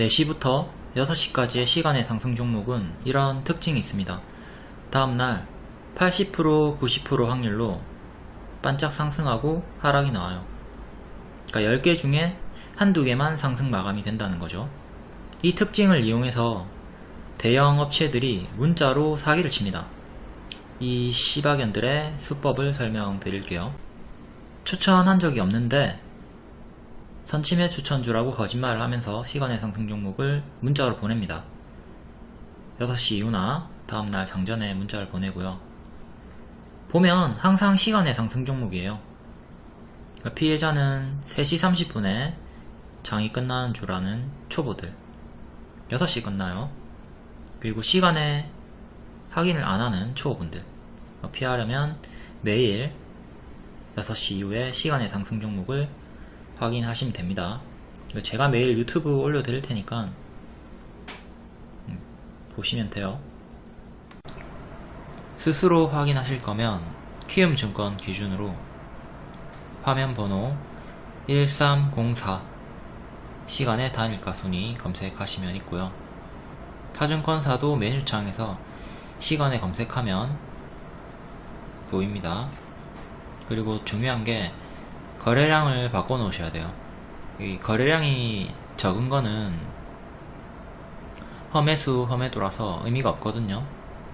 4시부터 6시까지의 시간의 상승 종목은 이런 특징이 있습니다. 다음날 80% 90% 확률로 반짝 상승하고 하락이 나와요. 그러니까 10개 중에 한두 개만 상승 마감이 된다는 거죠. 이 특징을 이용해서 대형 업체들이 문자로 사기를 칩니다. 이 시바견들의 수법을 설명드릴게요. 추천한 적이 없는데 선침해 추천주라고 거짓말을 하면서 시간의 상승 종목을 문자로 보냅니다. 6시 이후나 다음날 장전에 문자를 보내고요. 보면 항상 시간의 상승 종목이에요. 그러니까 피해자는 3시 30분에 장이 끝나는 줄 아는 초보들 6시 끝나요. 그리고 시간에 확인을 안 하는 초보분들 피하려면 매일 6시 이후에 시간의 상승 종목을 확인하시면 됩니다. 제가 매일 유튜브 올려드릴 테니까 음, 보시면 돼요. 스스로 확인하실 거면 키움증권 기준으로 화면 번호 1304 시간의 단일가 순위 검색하시면 있고요. 타증권사도 메뉴창에서 시간에 검색하면 보입니다. 그리고 중요한 게 거래량을 바꿔 놓으셔야 돼요. 이 거래량이 적은 거는 험해수 험해도라서 의미가 없거든요.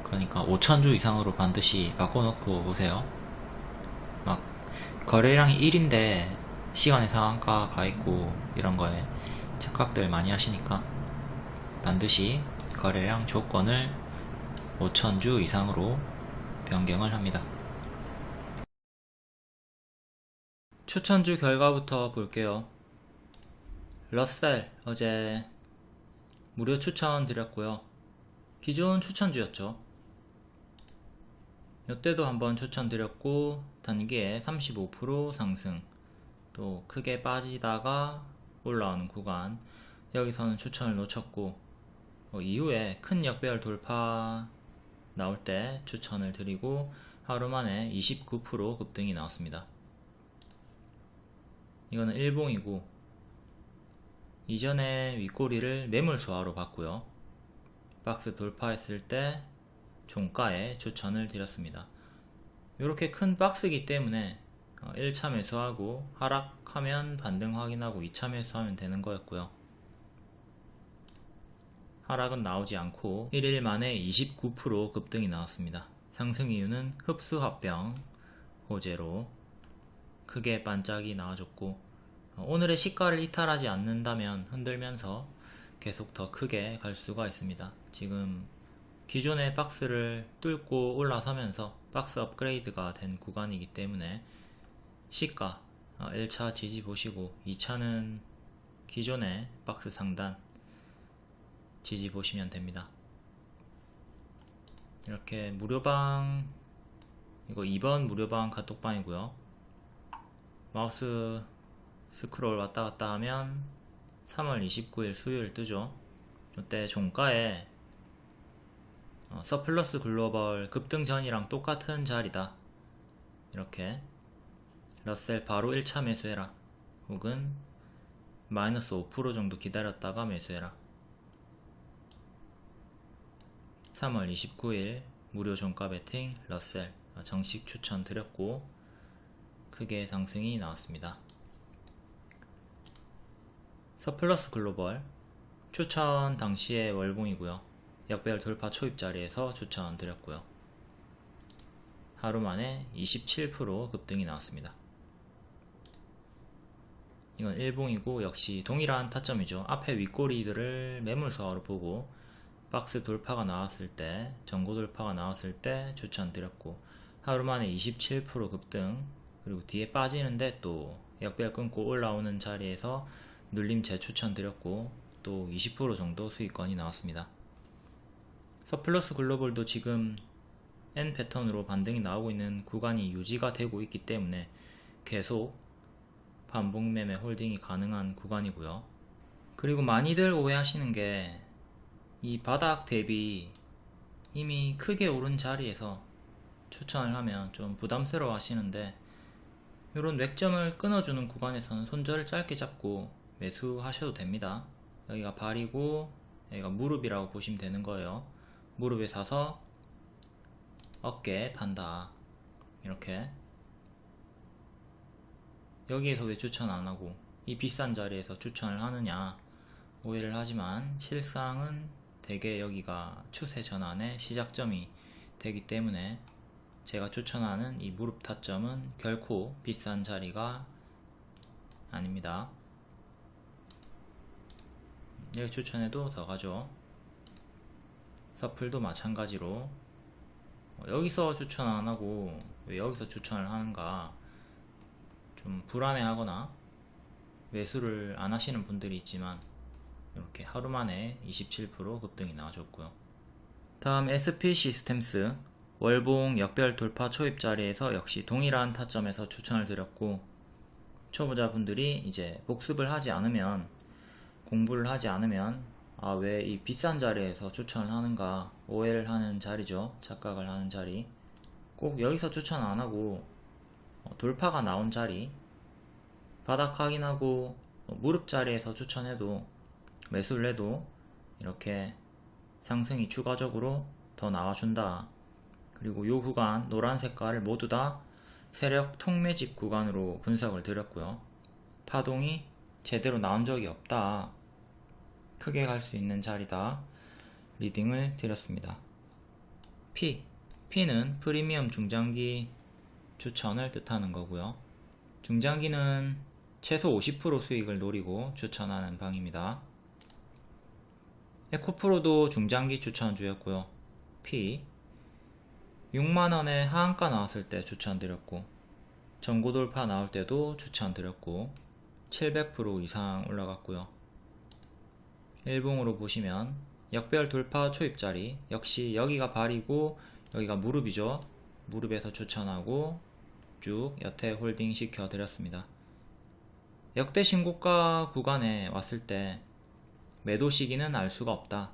그러니까 5천주 이상으로 반드시 바꿔 놓고 오세요. 막 거래량이 1인데 시간의 상한가 가 있고 이런 거에 착각들 많이 하시니까 반드시 거래량 조건을 5천주 이상으로 변경을 합니다. 추천주 결과부터 볼게요. 러셀 어제 무료 추천 드렸고요. 기존 추천주였죠. 이때도 한번 추천드렸고 단기에 35% 상승 또 크게 빠지다가 올라오는 구간 여기서는 추천을 놓쳤고 어, 이후에 큰 역배열 돌파 나올 때 추천을 드리고 하루 만에 29% 급등이 나왔습니다. 이거는 일봉이고 이전에 윗꼬리를 매물 소화로 봤고요. 박스 돌파했을 때 종가에 추천을 드렸습니다. 이렇게 큰 박스이기 때문에 1차 어, 매수하고 하락하면 반등 확인하고 2차 매수하면 되는 거였고요. 하락은 나오지 않고 1일 만에 29% 급등이 나왔습니다. 상승 이유는 흡수 합병 호재로 크게 반짝이 나와줬고 어, 오늘의 시가를 이탈하지 않는다면 흔들면서 계속 더 크게 갈 수가 있습니다. 지금 기존의 박스를 뚫고 올라서면서 박스 업그레이드가 된 구간이기 때문에 시가 1차 어, 지지 보시고 2차는 기존의 박스 상단 지지 보시면 됩니다. 이렇게 무료방 이거 2번 무료방 카톡방이고요. 마우스 스크롤 왔다 갔다 하면 3월 29일 수요일 뜨죠. 이때 종가에 어, 서플러스 글로벌 급등 전이랑 똑같은 자리다. 이렇게 러셀 바로 1차 매수해라. 혹은 마이너스 5% 정도 기다렸다가 매수해라. 3월 29일 무료 종가 베팅 러셀 정식 추천 드렸고 크게 상승이 나왔습니다. 서플러스 글로벌 추천 당시의 월봉이고요. 역배열 돌파 초입 자리에서 추천 드렸고요. 하루 만에 27% 급등이 나왔습니다. 이건 일봉이고 역시 동일한 타점이죠. 앞에 윗꼬리들을 매물서로 보고 박스 돌파가 나왔을 때 전고 돌파가 나왔을 때 추천 드렸고 하루 만에 27% 급등 그리고 뒤에 빠지는데 또 역배열 끊고 올라오는 자리에서 눌림 재추천 드렸고 또 20% 정도 수익권이 나왔습니다. 서플러스 글로벌도 지금 N 패턴으로 반등이 나오고 있는 구간이 유지가 되고 있기 때문에 계속 반복 매매 홀딩이 가능한 구간이고요. 그리고 많이들 오해하시는 게 이 바닥 대비 이미 크게 오른 자리에서 추천을 하면 좀 부담스러워 하시는데 이런 맥점을 끊어주는 구간에서는 손절을 짧게 잡고 매수하셔도 됩니다. 여기가 발이고 여기가 무릎이라고 보시면 되는 거예요. 무릎에 사서 어깨 판다. 이렇게. 여기에서 왜 추천 안하고 이 비싼 자리에서 추천을 하느냐? 오해를 하지만 실상은 대개 여기가 추세 전환의 시작점이 되기 때문에 제가 추천하는 이 무릎 타점은 결코 비싼 자리가 아닙니다. 여기 추천해도 더 가죠. 서플도 마찬가지로. 어, 여기서 추천 안하고 왜 여기서 추천을 하는가? 좀 불안해하거나 매수를 안 하시는 분들이 있지만 이렇게 하루 만에 27% 급등이 나와줬고요. 다음 SP 시스템스 월봉 역별 돌파 초입 자리에서 역시 동일한 타점에서 추천을 드렸고 초보자분들이 이제 복습을 하지 않으면 공부를 하지 않으면 아 왜 이 비싼 자리에서 추천을 하는가 오해를 하는 자리죠. 착각을 하는 자리. 꼭 여기서 추천 안하고 어, 돌파가 나온 자리. 바닥 확인하고 어, 무릎 자리에서 추천해도 매수를 해도 이렇게 상승이 추가적으로 더 나와준다 그리고 요 구간 노란 색깔을 모두 다 세력 통매집 구간으로 분석을 드렸고요. 파동이 제대로 나온 적이 없다. 크게 갈 수 있는 자리다. 리딩을 드렸습니다. P. P는 프리미엄 중장기 추천을 뜻하는 거고요. 중장기는 최소 50% 수익을 노리고 추천하는 방입니다. 에코프로도 중장기 추천주였고요. P 6만원에 하한가 나왔을 때 추천드렸고 전고 돌파 나올 때도 추천드렸고 700% 이상 올라갔고요. 일봉으로 보시면 역별 돌파 초입자리 역시 여기가 발이고 여기가 무릎이죠. 무릎에서 추천하고 쭉 여태 홀딩 시켜 드렸습니다. 역대 신고가 구간에 왔을 때 매도 시기는 알 수가 없다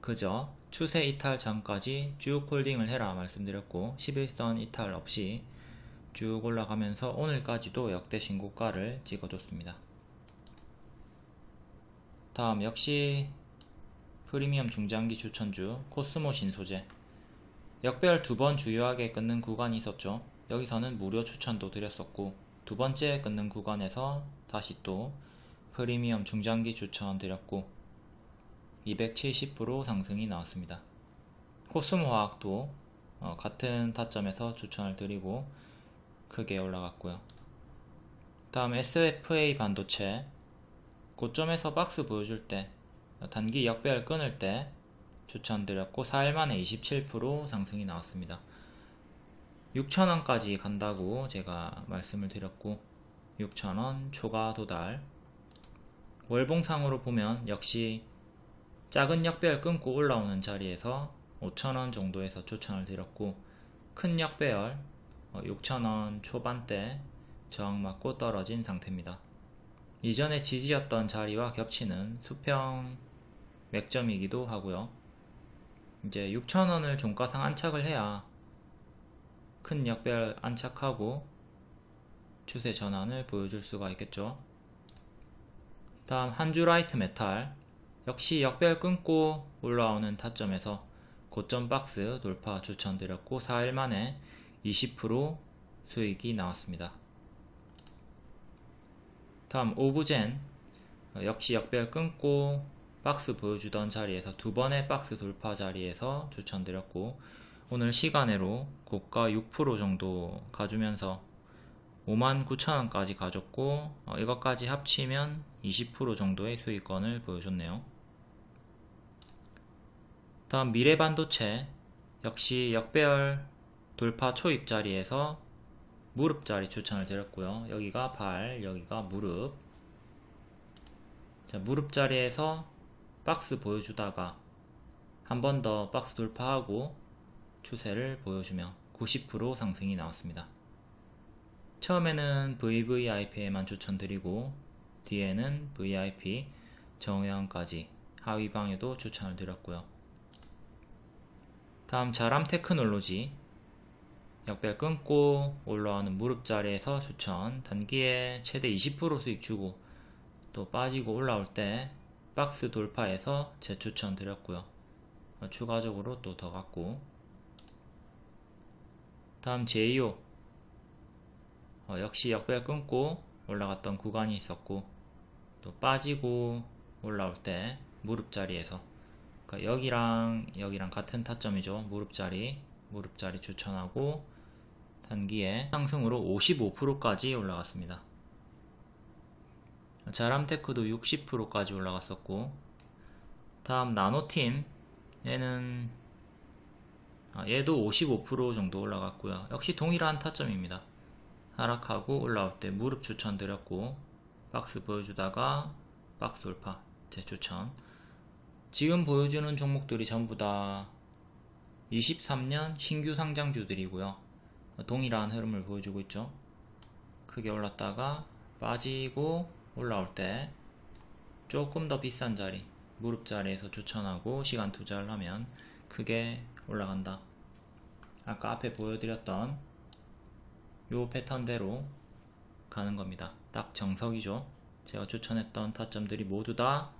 그저 추세 이탈 전까지 쭉 홀딩을 해라 말씀드렸고 11선 이탈 없이 쭉 올라가면서 오늘까지도 역대 신고가를 찍어줬습니다. 다음 역시 프리미엄 중장기 추천주 코스모 신소재 역별 두 번 주요하게 끊는 구간이 있었죠. 여기서는 무료 추천도 드렸었고 두 번째 끊는 구간에서 다시 또 프리미엄 중장기 추천 드렸고 270% 상승이 나왔습니다. 코스모화학도 어, 같은 타점에서 추천을 드리고 크게 올라갔고요. 다음 SFA 반도체 고점에서 박스 보여줄 때 단기 역배열 끊을 때 추천드렸고 4일 만에 27% 상승이 나왔습니다. 6천원까지 간다고 제가 말씀을 드렸고 6천원 초과 도달 월봉상으로 보면 역시 작은 역배열 끊고 올라오는 자리에서 5천원 정도에서 추천을 드렸고 큰 역배열 6천원 어, 초반대 저항 맞고 떨어진 상태입니다. 이전에 지지였던 자리와 겹치는 수평 맥점이기도 하고요. 이제 6천원을 종가상 안착을 해야 큰 역배열 안착하고 추세 전환을 보여줄 수가 있겠죠. 다음 한주 라이트 메탈 역시 역배열 끊고 올라오는 타점에서 고점 박스 돌파 추천드렸고 4일 만에 20% 수익이 나왔습니다. 다음 오브젠 역시 역별 끊고 박스 보여주던 자리에서 두 번의 박스 돌파 자리에서 추천드렸고 오늘 시간으로 고가 6% 정도 가주면서 59,000원까지 가졌고 어, 이것까지 합치면 20% 정도의 수익권을 보여줬네요. 다음 미래반도체 역시 역배열 돌파 초입 자리에서 무릎 자리 추천을 드렸고요. 여기가 발 여기가 무릎. 자 무릎 자리에서 박스 보여주다가 한 번 더 박스 돌파하고 추세를 보여주며 90% 상승이 나왔습니다. 처음에는 VVIP에만 추천드리고 뒤에는 VIP 정회원까지 하위방에도 추천을 드렸고요 다음 자람 테크놀로지. 역별 끊고 올라오는 무릎 자리에서 추천. 단기에 최대 20% 수익 주고 또 빠지고 올라올 때 박스 돌파해서 재추천 드렸고요. 어, 추가적으로 또 더 갔고. 다음 제2호 어, 역시 역배 끊고 올라갔던 구간이 있었고 또 빠지고 올라올 때 무릎 자리에서 그러니까 여기랑 여기랑 같은 타점이죠. 무릎 자리 무릎 자리 추천하고 단기에 상승으로 55%까지 올라갔습니다. 자람테크도 60%까지 올라갔었고 다음 나노팀 얘는 아, 얘도 55% 정도 올라갔고요. 역시 동일한 타점입니다. 하락하고 올라올 때 무릎 추천 드렸고 박스 보여주다가 박스 돌파 재추천 지금 보여주는 종목들이 전부 다 23년 신규 상장주들이고요. 동일한 흐름을 보여주고 있죠. 크게 올랐다가 빠지고 올라올 때 조금 더 비싼 자리 무릎 자리에서 추천하고 시간 투자를 하면 크게 올라간다. 아까 앞에 보여드렸던 요 패턴대로 가는 겁니다. 딱 정석이죠. 제가 추천했던 타점들이 모두 다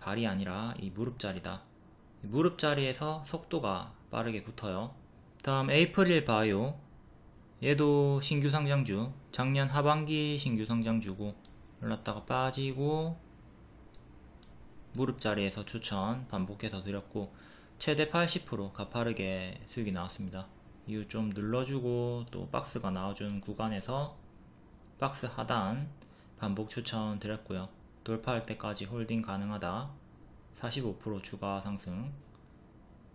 발이 아니라 이 무릎 자리다. 무릎 자리에서 속도가 빠르게 붙어요. 다음 에이프릴 바이오. 얘도 신규 상장주. 작년 하반기 신규 상장주고 올랐다가 빠지고 무릎 자리에서 추천 반복해서 드렸고 최대 80% 가파르게 수익이 나왔습니다. 이후 좀 눌러주고 또 박스가 나와준 구간에서 박스 하단 반복 추천 드렸고요 돌파할 때까지 holding 가능하다. 45% 추가 상승.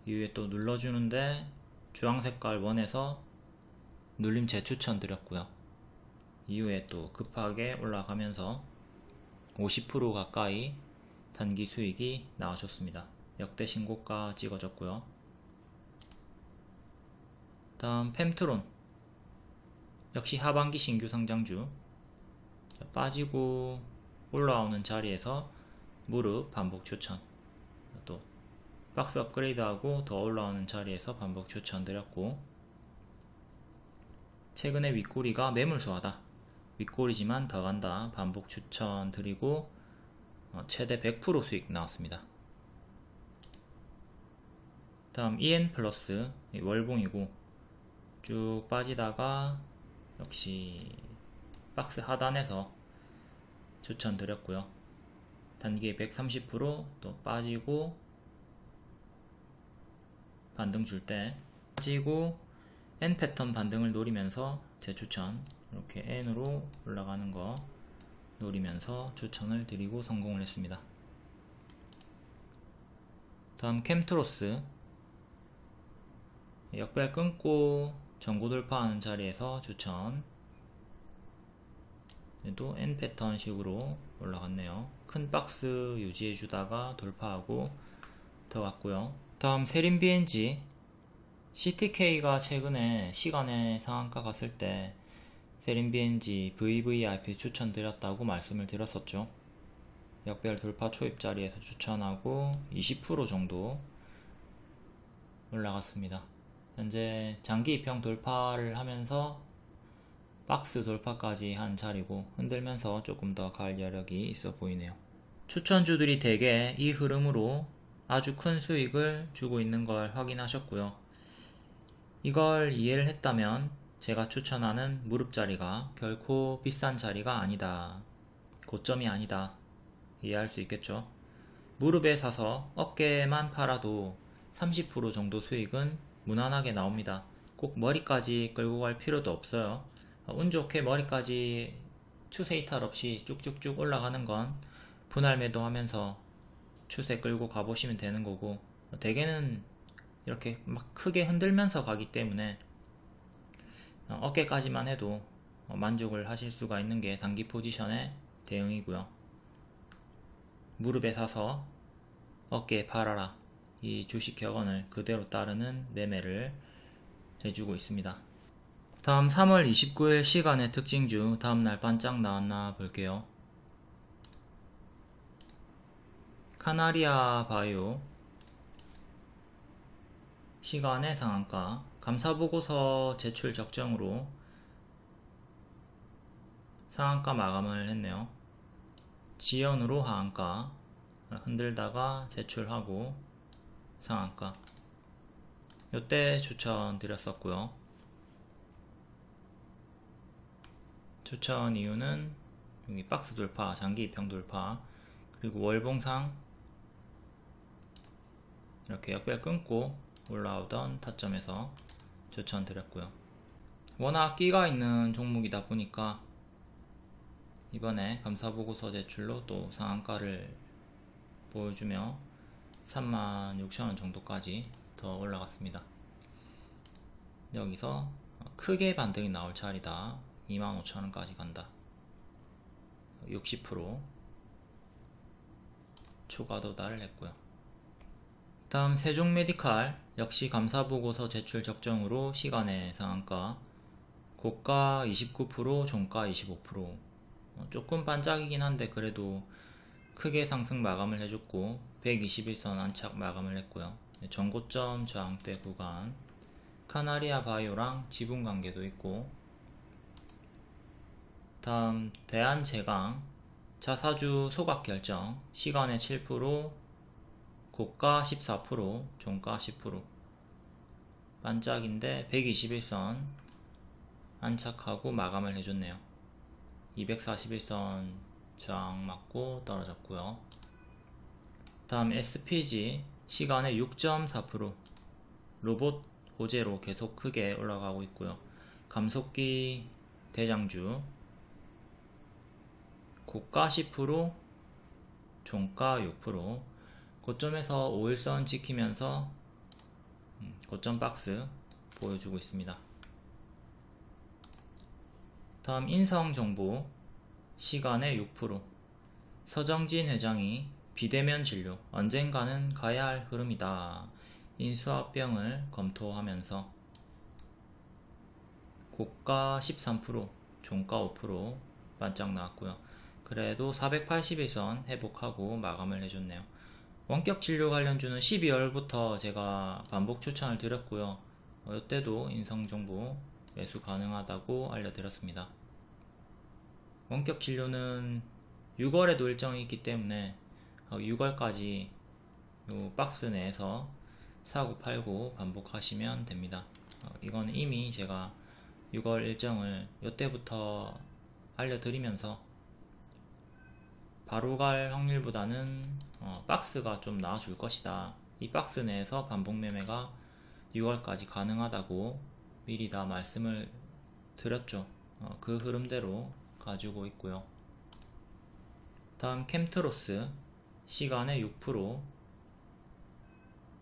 이후에 또 눌러주는데 주황색깔 원에서 눌림 재추천 드렸고요. 이후에 또 급하게 올라가면서 50% 가까이 단기 수익이 나와줬습니다. 역대 신고가 찍어졌고요. 다음 펨트론. 역시 하반기 신규 상장주. 빠지고 올라오는 자리에서 무릎 반복 추천. 또 박스 업그레이드하고 더 올라오는 자리에서 반복 추천 드렸고 최근에 윗꼬리가 매물소하다. 윗꼬리지만 더 간다. 반복 추천 드리고 어, 최대 100% 수익 나왔습니다. 다음 EN 플러스 월봉이고 쭉 빠지다가 역시 박스 하단에서 추천드렸고요. 단기 130%또 빠지고 반등 줄 때 빠지고 N 패턴 반등을 노리면서 재추천 이렇게 N으로 올라가는 거 노리면서 추천을 드리고 성공을 했습니다. 다음 캠트로스. 역배 끊고 전고 돌파하는 자리에서 추천 또 N 패턴 식으로 올라갔네요. 큰 박스 유지해 주다가 돌파하고 더 갔고요. 다음 세린 BNG CTK가 최근에 시간의 상한가 갔을 때 세린 BNG VVIP 추천드렸다고 말씀을 드렸었죠. 역별 돌파 초입 자리에서 추천하고 20% 정도 올라갔습니다. 현재 장기 입형 돌파를 하면서 박스 돌파까지 한 자리고 흔들면서 조금 더 갈 여력이 있어 보이네요. 추천주들이 대개 이 흐름으로 아주 큰 수익을 주고 있는 걸 확인하셨고요. 이걸 이해를 했다면 제가 추천하는 무릎 자리가 결코 비싼 자리가 아니다. 고점이 아니다. 이해할 수 있겠죠? 무릎에 사서 어깨만 팔아도 30% 정도 수익은 무난하게 나옵니다. 꼭 머리까지 끌고 갈 필요도 없어요. 운 좋게 머리까지 추세 이탈 없이 쭉쭉쭉 올라가는 건 분할 매도하면서 추세 끌고 가보시면 되는 거고 대개는 이렇게 막 크게 흔들면서 가기 때문에 어깨까지만 해도 만족을 하실 수가 있는 게 단기 포지션의 대응이고요. 무릎에 사서 어깨에 팔아라. 이 주식 격언을 그대로 따르는 매매를 해주고 있습니다 다음 3월 29일 시간의 특징주 다음날 반짝 나왔나 볼게요. 카나리아 바이오 시간의 상한가 감사보고서 제출 적정으로 상한가 마감을 했네요. 지연으로 하한가 흔들다가 제출하고 상한가 요때 추천 드렸었고요 추천 이유는 여기 박스 돌파 장기 입형 돌파 그리고 월봉상 이렇게 역별 끊고 올라오던 타점에서 추천 드렸고요 워낙 끼가 있는 종목이다 보니까 이번에 감사보고서 제출로 또 상한가를 보여주며 36,000원 정도까지 더 올라갔습니다. 여기서 크게 반등이 나올 차례다. 25,000원까지 간다. 60% 초과 도달을 했고요. 다음 세종 메디칼 역시 감사보고서 제출 적정으로 시간의 상한가 고가 29% 종가 25% 어, 조금 반짝이긴 한데 그래도 크게 상승 마감을 해줬고 121선 안착 마감을 했고요 전고점 저항대 구간 카나리아 바이오랑 지분 관계도 있고 다음 대한제강 자사주 소각 결정. 시간의 7% 고가 14% 종가 10% 반짝인데 121선 안착하고 마감을 해줬네요. 241선 저항 맞고 떨어졌고요. 다음 SPG 시간의 6.4% 로봇 호재로 계속 크게 올라가고 있고요. 감속기 대장주 고가 10% 종가 6% 고점에서 5일선 지키면서 음, 고점 박스 보여주고 있습니다. 다음 인성정보. 시간의 6% 서정진 회장이 비대면 진료. 언젠가는 가야 할 흐름이다. 인수합병을 검토하면서. 고가 13% 종가 5% 반짝 나왔고요. 그래도 481선 회복하고 마감을 해줬네요. 원격 진료 관련주는 12월부터 제가 반복 추천을 드렸고요. 어, 이때도 인성정보 매수 가능하다고 알려드렸습니다. 원격 진료는 6월에도 일정이 있기 때문에 6월까지 어, 박스 내에서 사고 팔고 반복하시면 됩니다. 어, 이건 이미 제가 6월 일정을 이때부터 알려드리면서 바로 갈 확률보다는 어, 박스가 좀 나아줄 것이다. 이 박스 내에서 반복 매매가 6월까지 가능하다고 미리 다 말씀을 드렸죠. 어, 그 흐름대로 가지고 있고요. 다음 캠트로스 시간의 6%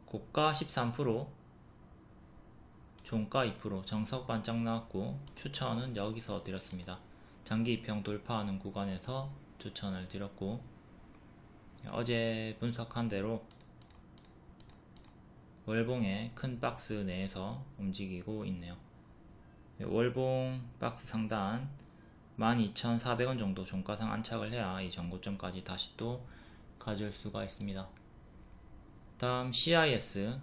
고가 13% 종가 2% 정석 반짝 나왔고 추천은 여기서 드렸습니다. 장기 입형 돌파하는 구간에서 추천을 드렸고 어제 분석한 대로 월봉의 큰 박스 내에서 움직이고 있네요. 월봉 박스 상단 12,400원 정도 종가상 안착을 해야 이 전고점까지 다시 또 가질 수가 있습니다. 다음 CIS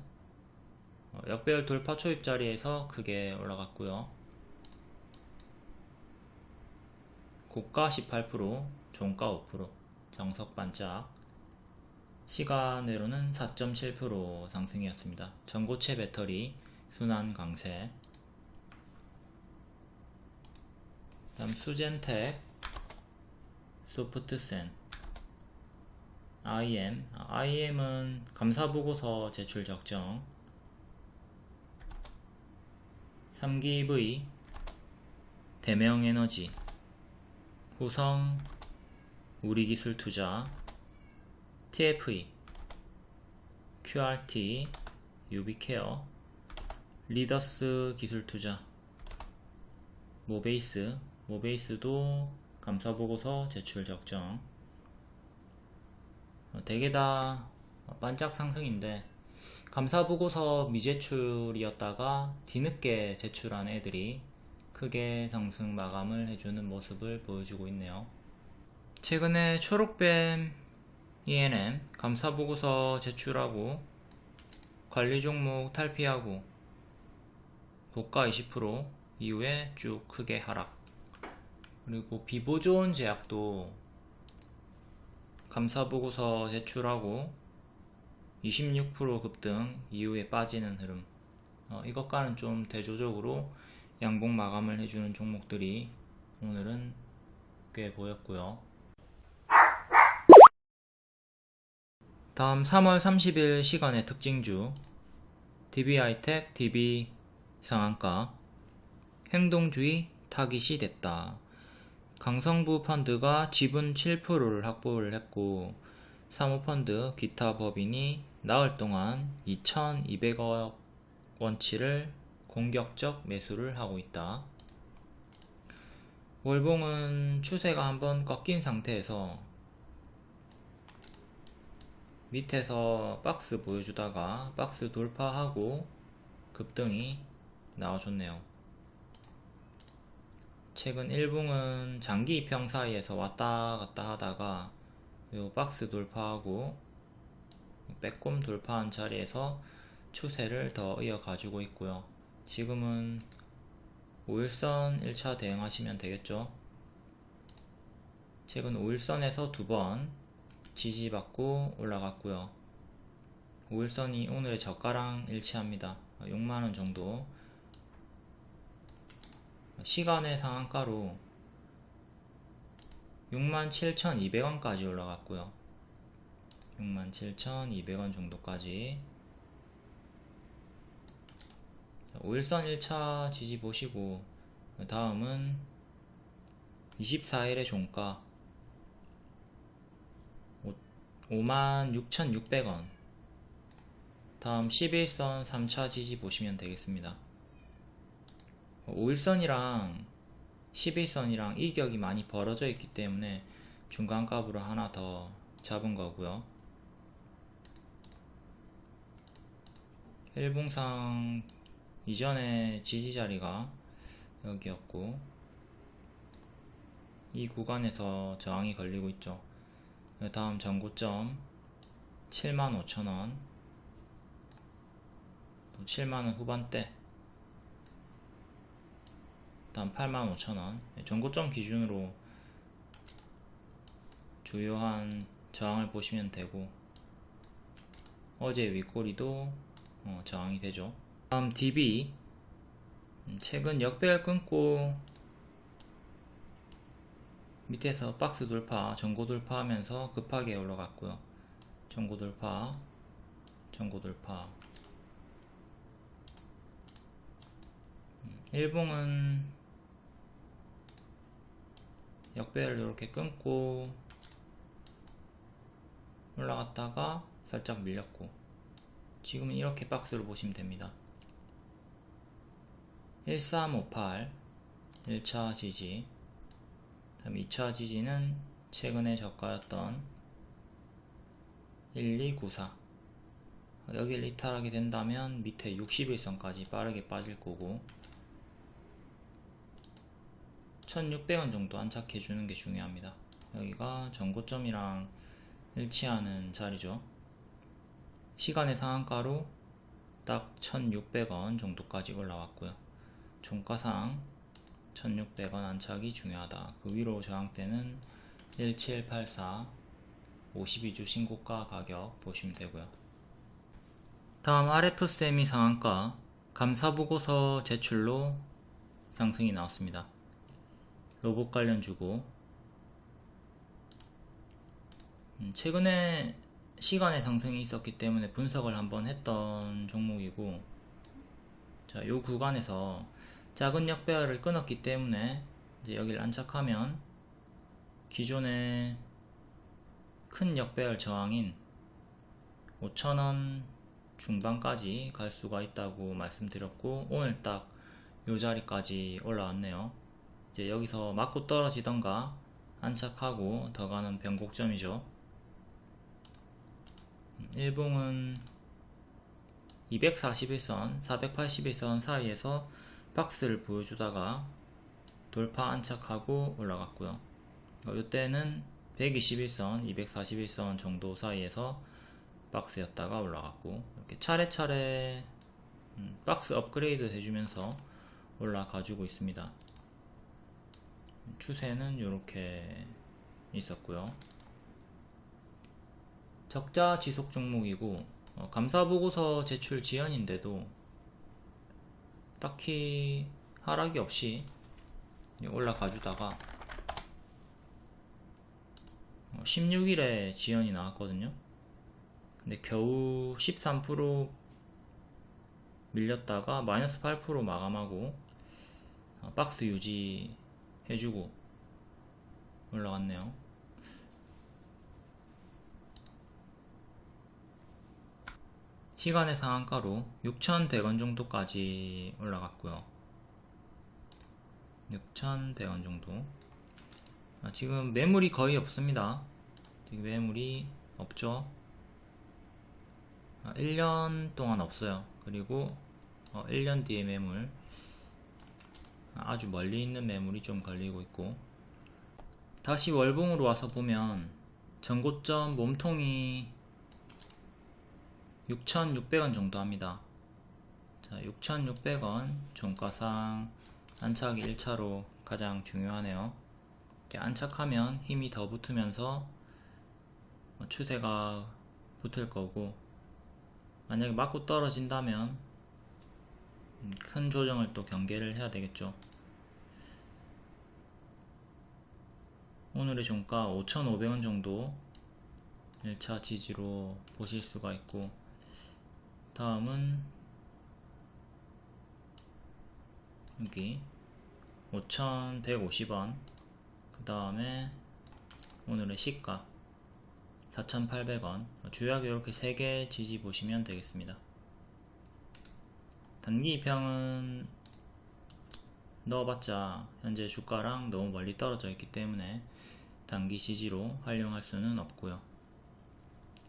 어, 역배열 돌파 초입 자리에서 크게 올라갔고요. 고가 18% 종가 5% 정석 반짝 시간으로는 4.7% 상승이었습니다. 전고체 배터리 순환 강세. 다음 수젠텍 소프트센 IM IM은 감사보고서 제출 적정. 3기V 대명에너지. 후성 우리기술 투자 TFE QRT 유비케어 리더스 기술 투자 모베이스 모베이스도 감사보고서 제출 적정. 어, 대개 다 반짝 상승인데 감사보고서 미제출이었다가 뒤늦게 제출한 애들이 크게 상승 마감을 해주는 모습을 보여주고 있네요 최근에 초록뱀 ENM 감사보고서 제출하고 관리 종목 탈피하고 고가 20% 이후에 쭉 크게 하락. 그리고 비보존 제약도 감사보고서 제출하고 26% 급등 이후에 빠지는 흐름. 어, 이것과는 좀 대조적으로 양봉 마감을 해주는 종목들이 오늘은 꽤 보였고요 다음 3월 30일 시간의 특징주 DB하이텍, DB 상한가 행동주의 타깃이 됐다. 강성부 펀드가 지분 7%를 확보를 했고 사모펀드 기타 법인이 나흘 동안 2,200억 원치를 공격적 매수를 하고 있다. 월봉은 추세가 한번 꺾인 상태에서 밑에서 박스 보여주다가 박스 돌파하고 급등이 나와줬네요. 최근 일봉은 장기 입형 사이에서 왔다 갔다 하다가 요 박스 돌파하고 빼꼼 돌파한 자리에서 추세를 더 이어 가지고 있고요. 지금은 5일선 1차 대응하시면 되겠죠. 최근 5일선에서 두번 지지받고 올라갔고요. 5일선이 오늘의 저가랑 일치합니다. 6만원 정도 시간의 상한가로 67,200원까지 올라갔고요. 67,200원 정도까지 5일선 1차 지지 보시고 다음은 24일의 종가 56,600원. 다음 11선 3차 지지 보시면 되겠습니다. 5일선이랑 11선이랑 이격이 많이 벌어져 있기 때문에 중간값으로 하나 더 잡은 거고요. 일봉상 이전에 지지 자리가 여기였고 이 구간에서 저항이 걸리고 있죠 다음 전고점 75,000원. 7만원 후반대. 다음 85,000원. 전고점 기준으로 주요한 저항을 보시면 되고 어제 윗꼬리도 어, 저항이 되죠. 다음 DB 음, 최근 역배열 끊고 밑에서 박스 돌파, 전고 돌파하면서 급하게 올라갔고요. 전고 돌파, 전고 돌파. 음, 일봉은 역배를 이렇게 끊고 올라갔다가 살짝 밀렸고 지금은 이렇게 박스로 보시면 됩니다. 1358 1차 지지 다음 2차 지지는 최근에 저가였던 1294 여기를 이탈하게 된다면 밑에 61선까지 빠르게 빠질 거고 1600원 정도 안착해 주는 게 중요합니다. 여기가 전고점이랑 일치하는 자리죠. 시간의 상한가로 딱 1600원 정도까지 올라왔고요. 종가상 1600원 안착이 중요하다. 그 위로 저항대는 1784 52주 신고가 가격 보시면 되고요. 다음 RF세미 상한가 감사보고서 제출로 상승이 나왔습니다. 로봇 관련 주고 음, 최근에 시간의 상승이 있었기 때문에 분석을 한번 했던 종목이고 자, 요 구간에서 작은 역배열을 끊었기 때문에 이제 여기를 안착하면 기존의 큰 역배열 저항인 5천원 중반까지 갈 수가 있다고 말씀드렸고 오늘 딱 요 자리까지 올라왔네요. 이제 여기서 맞고 떨어지던가 안착하고 더 가는 변곡점이죠. 일봉은 241선 481선 사이에서 박스를 보여주다가 돌파 안착하고 올라갔고요. 이때는 121선 241선 정도 사이에서 박스였다가 올라갔고 이렇게 차례차례 음, 박스 업그레이드 해주면서 올라가지고 있습니다. 추세는 이렇게 있었고요. 적자 지속 종목이고 어, 감사보고서 제출 지연인데도 딱히 하락이 없이 올라가 주다가 16일에 지연이 나왔거든요. 근데 겨우 13% 밀렸다가 마이너스 8% 마감하고 어, 박스 유지 해주고 올라갔네요 시간의 상한가로 6,100원 정도까지 올라갔고요. 6,100원 정도. 아, 지금 매물이 거의 없습니다. 지금 매물이 없죠? 아, 1년 동안 없어요. 그리고 어, 1년 뒤에 매물. 아, 아주 멀리 있는 매물이 좀 걸리고 있고. 다시 월봉으로 와서 보면 전고점 몸통이 6,600원 정도 합니다. 자 6,600원 종가상 안착이 1차로 가장 중요하네요. 이렇게 안착하면 힘이 더 붙으면서 뭐 추세가 붙을 거고 만약에 맞고 떨어진다면 음, 큰 조정을 또 경계를 해야 되겠죠. 오늘의 종가 5,500원 정도 1차 지지로 보실 수가 있고 다음은 여기 5,150원. 그 다음에 오늘의 시가 4,800원. 주요하게 이렇게 3개 지지 보시면 되겠습니다. 단기 입형은 넣어봤자 현재 주가랑 너무 멀리 떨어져 있기 때문에 단기 지지로 활용할 수는 없고요.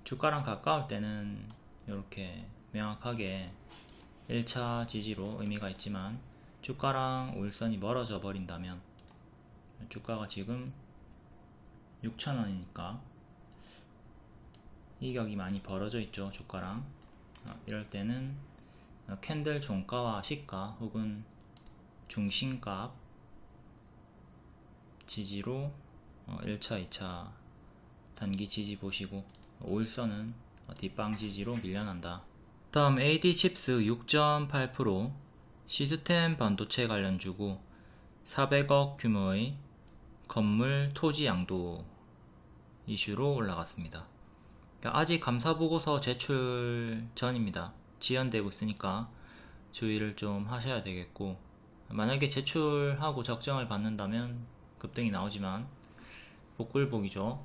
주가랑 가까울 때는 이렇게 명확하게 1차 지지로 의미가 있지만 주가랑 울선이 멀어져 버린다면 주가가 지금 6천원이니까 이격이 많이 벌어져 있죠 주가랑 어, 이럴 때는 캔들 종가와 시가 혹은 중심값 지지로 1차, 어, 2차 단기 지지 보시고 올선은 뒷방 지지로 밀려난다. 다음 AD 칩스 6.8% 시스템 반도체 관련주고 400억 규모의 건물 토지 양도 이슈로 올라갔습니다. 그러니까 아직 감사보고서 제출 전입니다. 지연되고 있으니까 주의를 좀 하셔야 되겠고 만약에 제출하고 적정을 받는다면 급등이 나오지만 복불복이죠.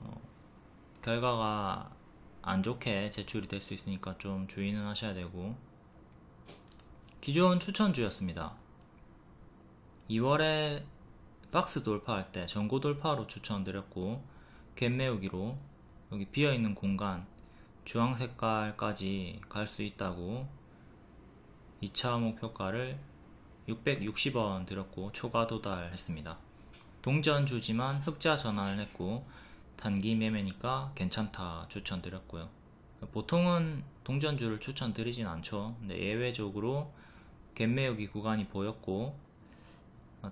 어, 결과가 안 좋게 제출이 될 수 있으니까 좀 주의는 하셔야 되고 기존 추천주였습니다. 2월에 박스 돌파할 때 전고 돌파로 추천드렸고 갭 메우기로 여기 비어있는 공간 주황 색깔까지 갈 수 있다고 2차 목표가를 660원 드렸고 초과 도달했습니다. 동전 주지만 흑자 전환을 했고 단기 매매니까 괜찮다 추천드렸고요. 보통은 동전주를 추천드리진 않죠. 근데 예외적으로 갭 메우기 구간이 보였고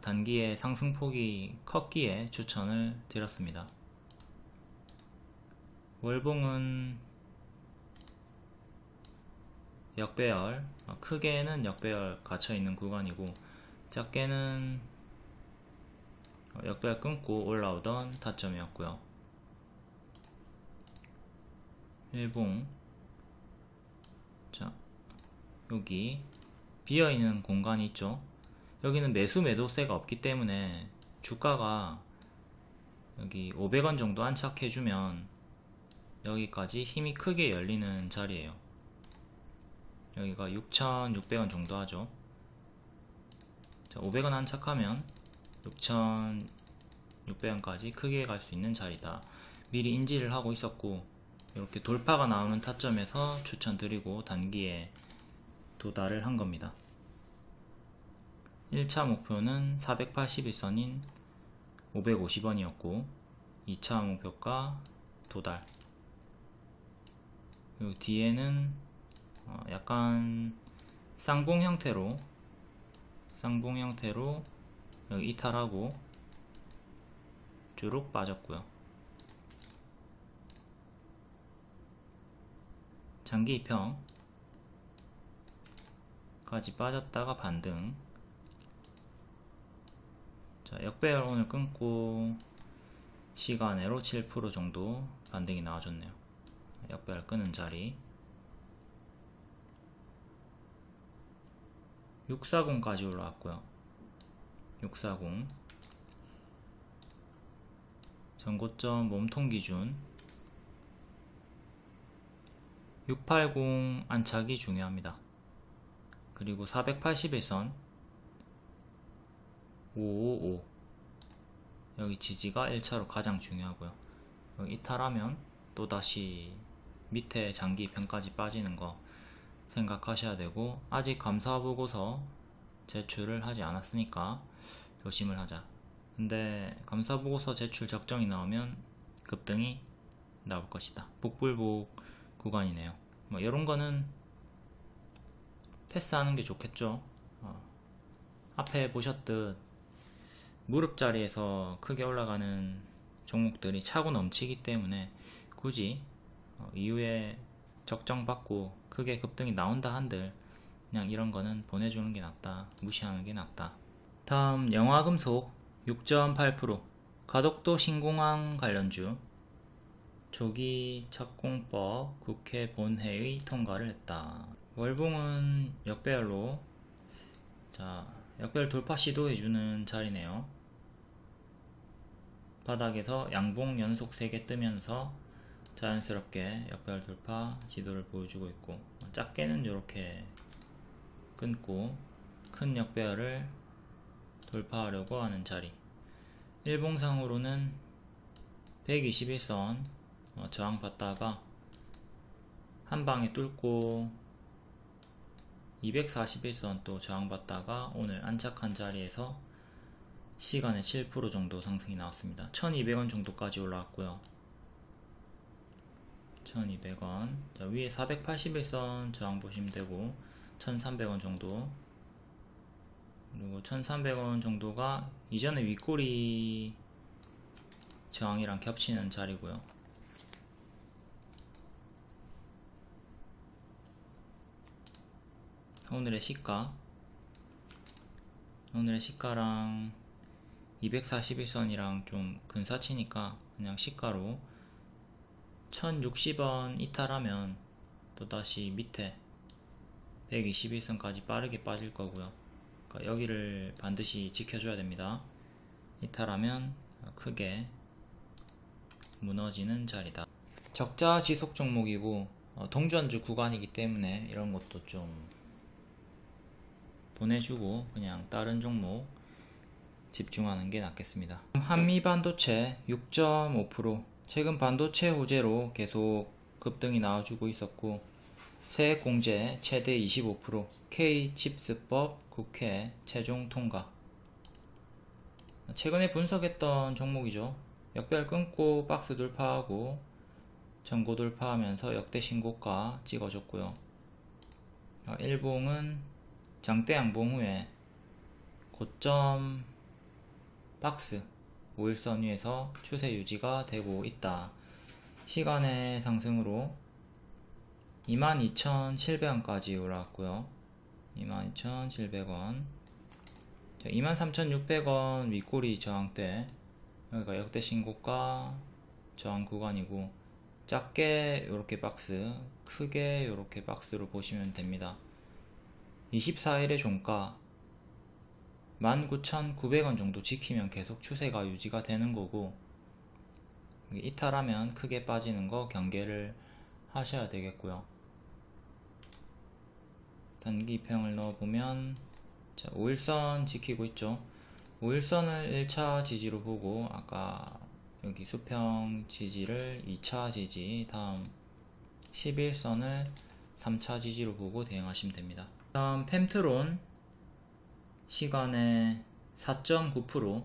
단기에 상승폭이 컸기에 추천을 드렸습니다. 월봉은 역배열 어, 크게는 역배열 갇혀있는 구간이고 작게는 어, 역배열 끊고 올라오던 타점이었고요 일봉. 자 여기 비어있는 공간이 있죠. 여기는 매수 매도세가 없기 때문에 주가가 여기 500원 정도 안착해주면 여기까지 힘이 크게 열리는 자리에요. 여기가 6,600원 정도 하죠. 자, 500원 안착하면 6,600원까지 크게 갈 수 있는 자리다. 미리 인지를 하고 있었고 이렇게 돌파가 나오는 타점에서 추천드리고 단기에 도달을 한 겁니다. 1차 목표는 481선인 550원이었고 2차 목표가 도달. 그리고 뒤에는 어 약간 쌍봉 형태로 쌍봉 형태로 이탈하고 주룩 빠졌고요 장기 입형 까지 빠졌다가 반등. 자 역배열 오늘 끊고 시간으로 7% 정도 반등이 나와줬네요. 역배열 끄는 자리. 640까지 올라왔고요. 640 전고점 몸통 기준 680 안착이 중요합니다. 그리고 481선 555 여기 지지가 1차로 가장 중요하고요. 이탈하면 또다시 밑에 장기 편까지 빠지는 거 생각하셔야 되고 아직 감사보고서 제출을 하지 않았으니까 조심을 하자. 근데 감사보고서 제출 적정이 나오면 급등이 나올 것이다. 복불복 구간이네요. 뭐 이런 거는 패스하는 게 좋겠죠. 어. 앞에 보셨듯 무릎 자리에서 크게 올라가는 종목들이 차고 넘치기 때문에 굳이 어, 이후에 적정받고 크게 급등이 나온다 한들 그냥 이런 거는 보내주는 게 낫다 무시하는 게 낫다. 다음 영화금속 6.8% 가덕도 신공항 관련주 조기 착공법 국회 본회의 통과를 했다. 월봉은 역배열로 자 역배열 돌파 시도해주는 자리네요. 바닥에서 양봉 연속 3개 뜨면서 자연스럽게 역배열 돌파 지도를 보여주고 있고 작게는 이렇게 끊고 큰 역배열을 돌파하려고 하는 자리. 일봉상으로는 121선 어, 저항 받다가 한 방에 뚫고 241선 또 저항 받다가 오늘 안착한 자리에서 시간에 7% 정도 상승이 나왔습니다. 1200원 정도까지 올라왔고요. 1200원. 자, 위에 481선 저항 보시면 되고 1300원 정도. 그리고 1300원 정도가 이전에 윗꼬리 저항이랑 겹치는 자리고요 오늘의 시가. 오늘의 시가랑 241선이랑 좀 근사치니까 그냥 시가로 1060원 이탈하면 또다시 밑에 121선까지 빠르게 빠질 거고요. 그러니까 여기를 반드시 지켜줘야 됩니다. 이탈하면 크게 무너지는 자리다. 적자 지속 종목이고 어, 동전주 구간이기 때문에 이런 것도 좀 보내주고 그냥 다른 종목 집중하는 게 낫겠습니다. 한미 반도체 6.5% 최근 반도체 호재로 계속 급등이 나와주고 있었고 세액 공제 최대 25% K칩스법 국회 최종 통과. 최근에 분석했던 종목이죠. 역별 끊고 박스 돌파하고 전고 돌파하면서 역대 신고가 찍어줬고요. 일봉은 장대 양봉 후에 고점 박스 5일선 위에서 추세 유지가 되고 있다. 시간의 상승으로 22,700원까지 올라왔고요. 22,700원 23,600원 윗꼬리 저항대 여기가 역대 신고가 저항 구간이고 작게 이렇게 박스 크게 이렇게 박스로 보시면 됩니다 24일의 종가 19,900원 정도 지키면 계속 추세가 유지가 되는 거고 이탈하면 크게 빠지는 거 경계를 하셔야 되겠고요. 단기 입형을 넣어보면 자, 5일선 지키고 있죠. 5일선을 1차 지지로 보고 아까 여기 수평 지지를 2차 지지 다음 11선을 3차 지지로 보고 대응하시면 됩니다 다음 펜트론 시간에 4.9%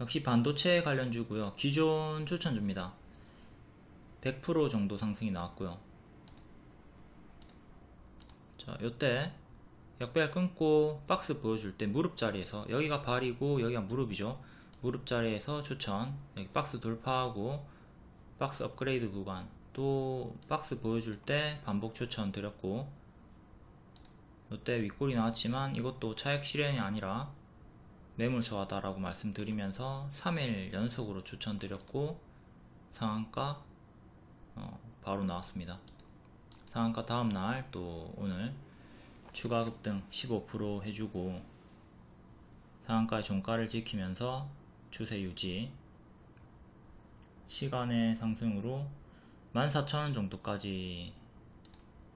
역시 반도체 관련주고요. 기존 추천줍니다. 100% 정도 상승이 나왔고요. 자 요때 역배열 끊고 박스 보여줄 때 무릎 자리에서 여기가 발이고 여기가 무릎이죠. 무릎 자리에서 추천. 여기 박스 돌파하고 박스 업그레이드 구간. 또 박스 보여줄 때 반복 추천 드렸고 이때 윗골이 나왔지만 이것도 차액 실현이 아니라 매물 소화다라고 말씀드리면서 3일 연속으로 추천드렸고 상한가 어, 바로 나왔습니다. 상한가 다음날 또 오늘 추가 급등 15% 해주고 상한가의 종가를 지키면서 추세 유지 시간의 상승으로 14,000원 정도까지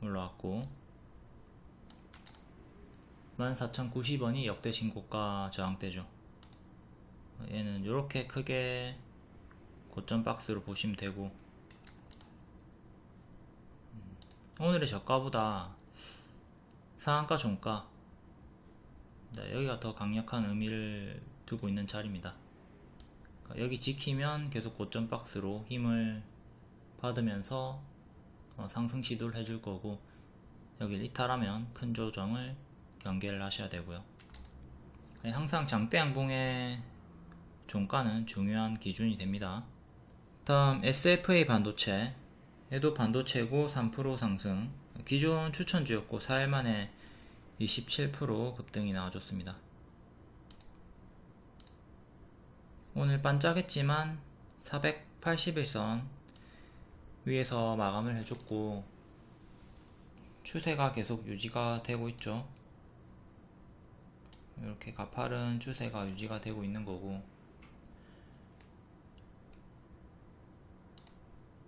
올라왔고 14,090원이 역대 신고가 저항대죠. 얘는 이렇게 크게 고점 박스로 보시면 되고. 음, 오늘의 저가보다 상한가 종가. 네, 여기가 더 강력한 의미를 두고 있는 자리입니다. 그러니까 여기 지키면 계속 고점 박스로 힘을 받으면서 어, 상승 시도를 해줄 거고 여기 이탈하면 큰 조정을 경계를 하셔야 되고요. 항상 장대 양봉의 종가는 중요한 기준이 됩니다. 다음 SFA 반도체 얘도 반도체고 3% 상승. 기존 추천주였고 4일 만에 27% 급등이 나와줬습니다. 오늘 반짝했지만 481선 위에서 마감을 해줬고 추세가 계속 유지가 되고 있죠 이렇게 가파른 추세가 유지가 되고 있는 거고.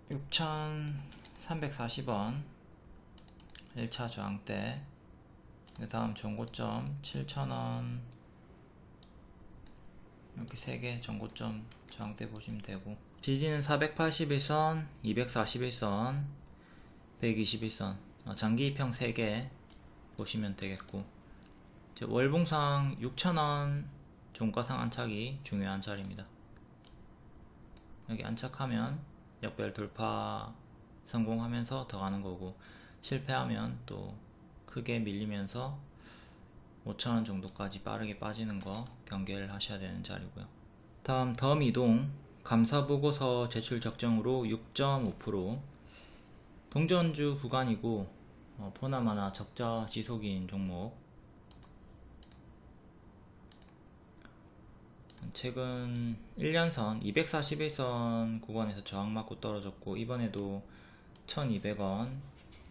6,340원 1차 저항대 그 다음 전고점 7,000원. 이렇게 3개 전고점 저항대 보시면 되고. 지지는 481선 241선 121선. 어, 장기 평 3개 보시면 되겠고 월봉상 6,000원 종가상 안착이 중요한 자리입니다. 여기 안착하면 역별 돌파 성공하면서 더 가는 거고 실패하면 또 크게 밀리면서 5천원 정도까지 빠르게 빠지는 거 경계를 하셔야 되는 자리고요. 다음 덤 이동. 감사보고서 제출 적정으로 6.5% 동전주 구간이고 어, 보나마나 적자 지속인 종목 최근 1년선 241선 구간에서 저항 맞고 떨어졌고 이번에도 1200원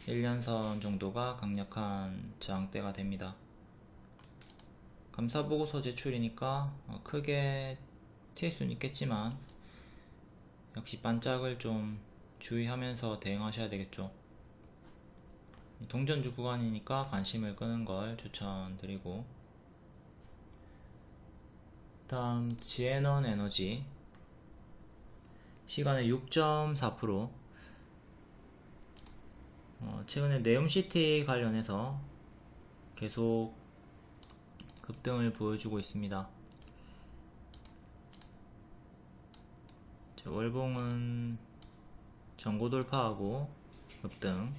1년선 정도가 강력한 저항대가 됩니다. 감사보고서 제출이니까 어, 크게 튈 수는 있겠지만 역시 반짝을 좀 주의하면서 대응하셔야 되겠죠. 동전주 구간이니까 관심을 끄는 걸 추천드리고 다음 지에넌 에너지. 시간의 6.4% 어, 최근에 네옴시티 관련해서 계속 급등을 보여주고 있습니다. 월봉은 전고 돌파하고 급등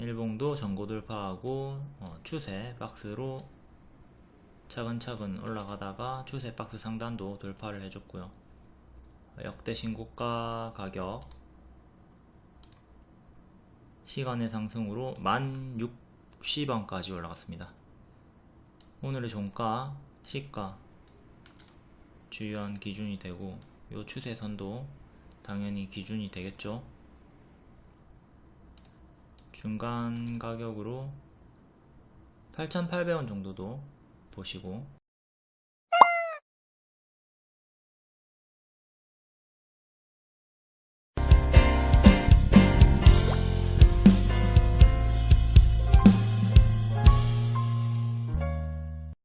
일봉도 전고 돌파하고 어, 추세 박스로 차근차근 올라가다가 추세 박스 상단도 돌파를 해줬고요. 역대 신고가 가격 시간의 상승으로 1060원까지 올라갔습니다. 오늘의 종가 시가 주요한 기준이 되고 요 추세선도 당연히 기준이 되겠죠 중간 가격으로 8,800원 정도도 보시고